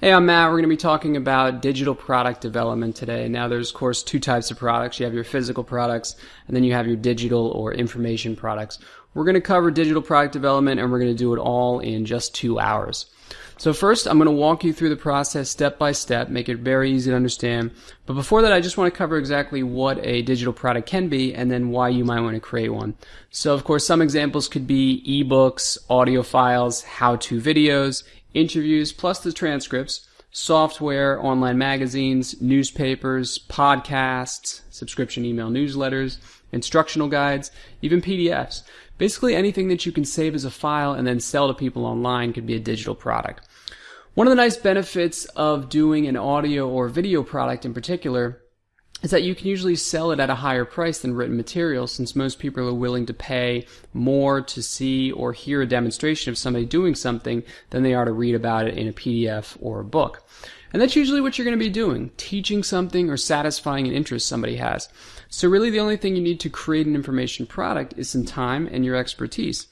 Hey, I'm Matt. We're going to be talking about digital product development today. Now, there's, of course, two types of products. You have your physical products, and then you have your digital or information products. We're going to cover digital product development, and we're going to do it all in just two hours. So first, I'm going to walk you through the process step by step, make it very easy to understand. But before that, I just want to cover exactly what a digital product can be and then why you might want to create one. So of course, some examples could be ebooks, audio files, how-to videos, interviews, plus the transcripts, software, online magazines, newspapers, podcasts, subscription email newsletters, instructional guides, even PDFs. Basically anything that you can save as a file and then sell to people online could be a digital product. One of the nice benefits of doing an audio or video product in particular is that you can usually sell it at a higher price than written material since most people are willing to pay more to see or hear a demonstration of somebody doing something than they are to read about it in a PDF or a book. And that's usually what you're going to be doing, teaching something or satisfying an interest somebody has. So really the only thing you need to create an information product is some time and your expertise.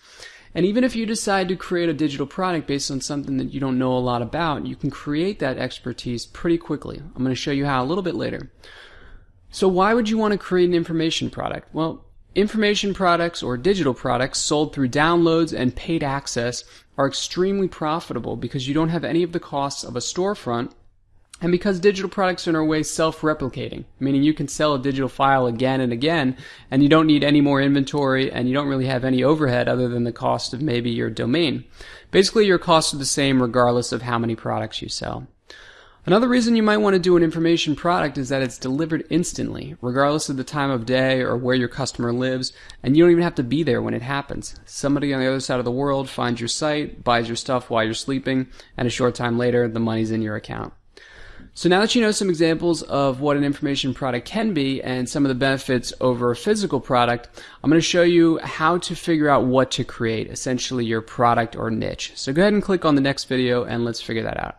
And even if you decide to create a digital product based on something that you don't know a lot about, you can create that expertise pretty quickly. I'm going to show you how a little bit later. So why would you want to create an information product? Well, information products or digital products sold through downloads and paid access are extremely profitable because you don't have any of the costs of a storefront and because digital products are in a way self-replicating, meaning you can sell a digital file again and again, and you don't need any more inventory, and you don't really have any overhead other than the cost of maybe your domain. Basically, your costs are the same regardless of how many products you sell. Another reason you might want to do an information product is that it's delivered instantly, regardless of the time of day or where your customer lives, and you don't even have to be there when it happens. Somebody on the other side of the world finds your site, buys your stuff while you're sleeping, and a short time later, the money's in your account. So now that you know some examples of what an information product can be and some of the benefits over a physical product, I'm going to show you how to figure out what to create, essentially your product or niche. So go ahead and click on the next video and let's figure that out.